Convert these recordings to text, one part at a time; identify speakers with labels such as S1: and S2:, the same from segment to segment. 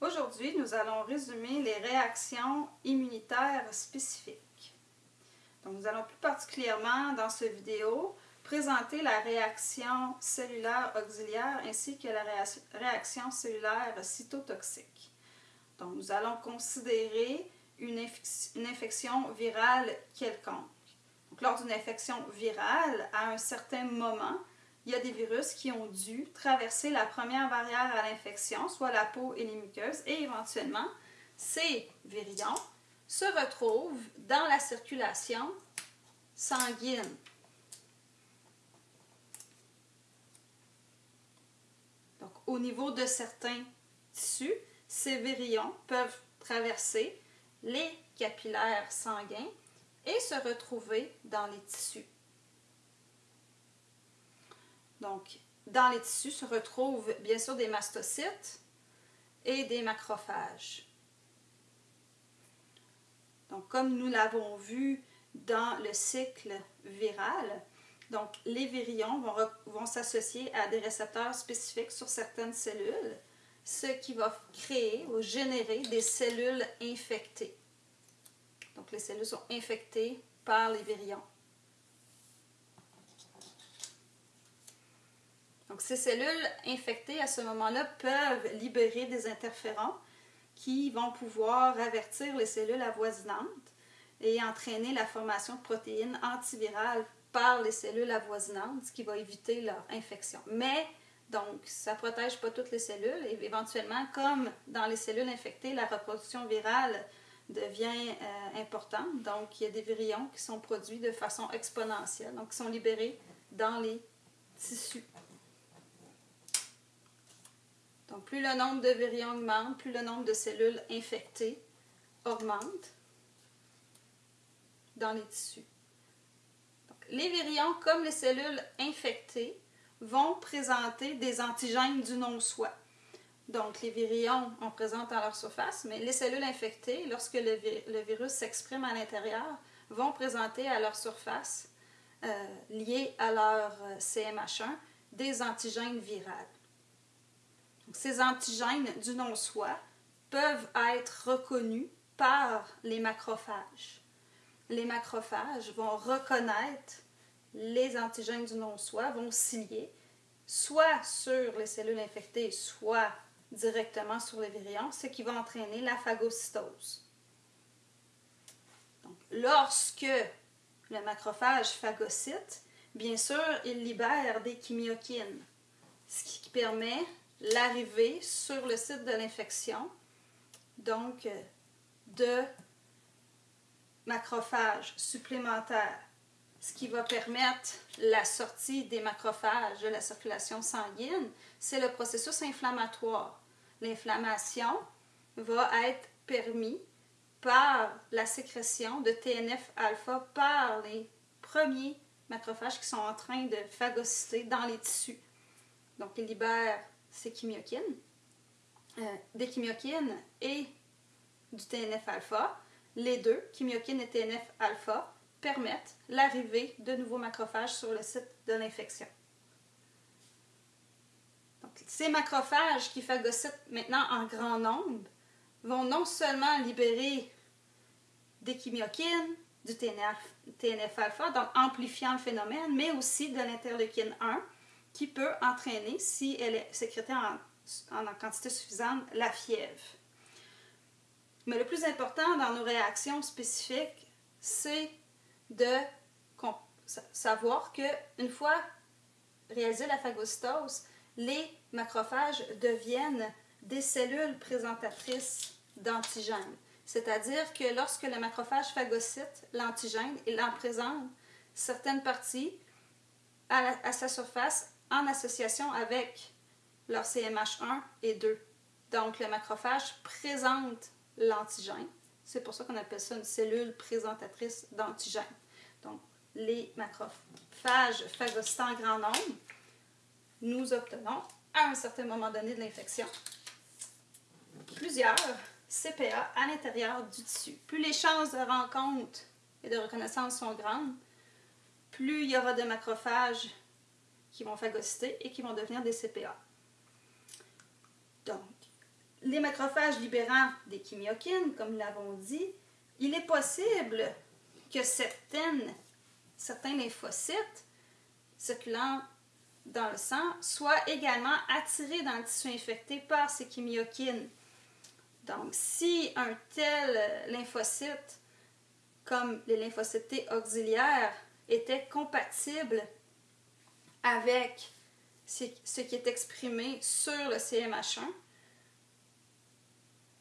S1: Aujourd'hui, nous allons résumer les réactions immunitaires spécifiques. Donc, nous allons plus particulièrement dans cette vidéo présenter la réaction cellulaire auxiliaire ainsi que la réaction cellulaire cytotoxique. Donc, nous allons considérer une, infection virale quelconque. Donc, lors d'une infection virale, à un certain moment, il y a des virus qui ont dû traverser la première barrière à l'infection, soit la peau et les muqueuses, et éventuellement, ces virions se retrouvent dans la circulation sanguine. Donc, au niveau de certains tissus, ces virions peuvent traverser les capillaires sanguins et se retrouver dans les tissus. Donc, dans les tissus se retrouvent bien sûr des mastocytes et des macrophages. Donc, comme nous l'avons vu dans le cycle viral, donc les virions vont, vont s'associer à des récepteurs spécifiques sur certaines cellules, ce qui va créer ou générer des cellules infectées. Donc, les cellules sont infectées par les virions. Donc, ces cellules infectées à ce moment-là peuvent libérer des interférons qui vont pouvoir avertir les cellules avoisinantes et entraîner la formation de protéines antivirales par les cellules avoisinantes, ce qui va éviter leur infection. Mais, donc, ça ne protège pas toutes les cellules et éventuellement, comme dans les cellules infectées, la reproduction virale devient euh, importante. Donc, il y a des virions qui sont produits de façon exponentielle, donc qui sont libérés dans les tissus. Donc, plus le nombre de virions augmente, plus le nombre de cellules infectées augmente dans les tissus. les virions, comme les cellules infectées, vont présenter des antigènes du non-soi. Donc, les virions en présentent à leur surface, mais les cellules infectées, lorsque le, virus s'exprime à l'intérieur, vont présenter à leur surface, euh, liés à leur euh, CMH1, des antigènes virales ces antigènes du non-soi peuvent être reconnus par les macrophages. Les macrophages vont reconnaître les antigènes du non-soi, vont cilier soit sur les cellules infectées, soit directement sur les virions, ce qui va entraîner la phagocytose. Lorsque le macrophage phagocyte, bien sûr, il libère des chimiokines, ce qui permet l'arrivée sur le site de l'infection, donc de macrophages supplémentaires, ce qui va permettre la sortie des macrophages de la circulation sanguine, c'est le processus inflammatoire. L'inflammation va être permise par la sécrétion de TNF-alpha par les premiers macrophages qui sont en train de phagocyter dans les tissus. Donc, ils libèrent c'est euh, des chimiokines et du TNF-alpha. Les deux, chimiokines et TNF-alpha, permettent l'arrivée de nouveaux macrophages sur le site de l'infection. Donc, ces macrophages qui phagocytent maintenant en grand nombre vont non seulement libérer des chimiokines, du TNF-alpha, donc amplifiant le phénomène, mais aussi de l'interleukine 1, qui peut entraîner, si elle est sécrétée en, quantité suffisante, la fièvre. Mais le plus important dans nos réactions spécifiques, c'est de savoir qu'une fois réalisée la phagocytose, les macrophages deviennent des cellules présentatrices d'antigènes. C'est-à-dire que lorsque le macrophage phagocyte l'antigène, il en présente certaines parties à sa surface en association avec leur CMH1 et 2. Donc, le macrophage présente l'antigène. C'est pour ça qu'on appelle ça une cellule présentatrice d'antigène. Donc, les macrophages phagocytant en grand nombre, nous obtenons, à un certain moment donné de l'infection, plusieurs CPA à l'intérieur du tissu. Plus les chances de rencontre et de reconnaissance sont grandes, plus il y aura de macrophages qui vont phagocyter et qui vont devenir des CPA. Donc, les macrophages libérant des chimiokines, comme nous l'avons dit, il est possible que certaines, certains lymphocytes circulant dans le sang soient également attirés dans le tissu infecté par ces chimiokines. Donc, si un tel lymphocyte, comme les lymphocytes auxiliaires, était compatible avec ce qui est exprimé sur le CMH1,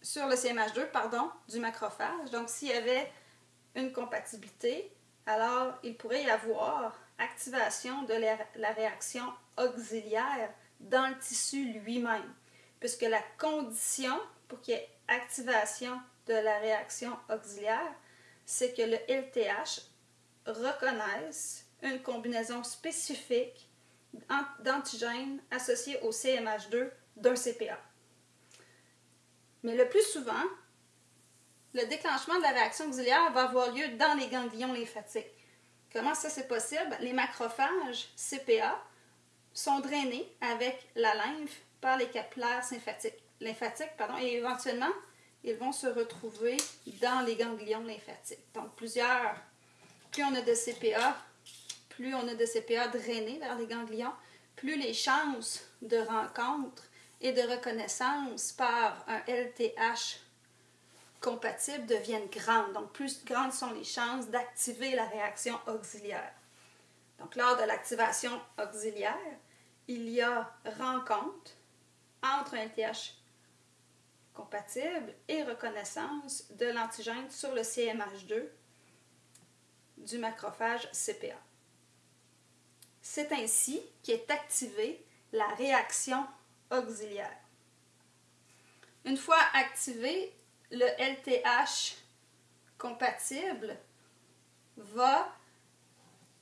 S1: sur le CMH2, pardon, du macrophage. Donc, s'il y avait une compatibilité, alors il pourrait y avoir activation de la réaction auxiliaire dans le tissu lui-même, puisque la condition pour qu'il y ait activation de la réaction auxiliaire, c'est que le LTH reconnaisse une combinaison spécifique d'antigènes associés au CMH2 d'un CPA. Mais le plus souvent, le déclenchement de la réaction auxiliaire va avoir lieu dans les ganglions lymphatiques. Comment ça c'est possible? Les macrophages CPA sont drainés avec la lymphe par les capillaires lymphatiques, lymphatiques pardon, et éventuellement, ils vont se retrouver dans les ganglions lymphatiques. Donc, plusieurs, plus on a de CPA, plus on a de CPA drainés vers les ganglions, plus les chances de rencontre et de reconnaissance par un LTH compatible deviennent grandes. Donc, plus grandes sont les chances d'activer la réaction auxiliaire. Donc, lors de l'activation auxiliaire, il y a rencontre entre un LTH compatible et reconnaissance de l'antigène sur le CMH2 du macrophage CPA. C'est ainsi qu'est activée la réaction auxiliaire. Une fois activé, le LTH compatible va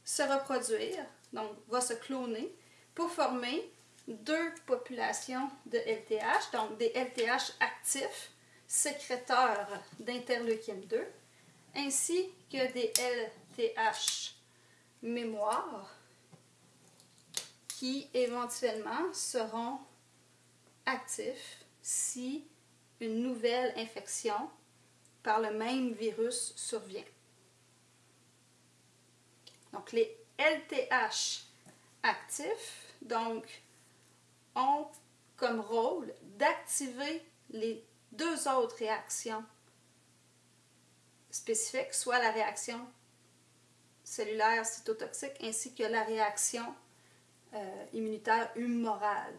S1: se reproduire, donc va se cloner, pour former deux populations de LTH, donc des LTH actifs, sécréteurs d'interleukine 2, ainsi que des LTH mémoire qui éventuellement seront actifs si une nouvelle infection par le même virus survient. Donc les LTH actifs ont comme rôle d'activer les deux autres réactions spécifiques, soit la réaction cellulaire cytotoxique ainsi que la réaction euh, immunitaire humorale.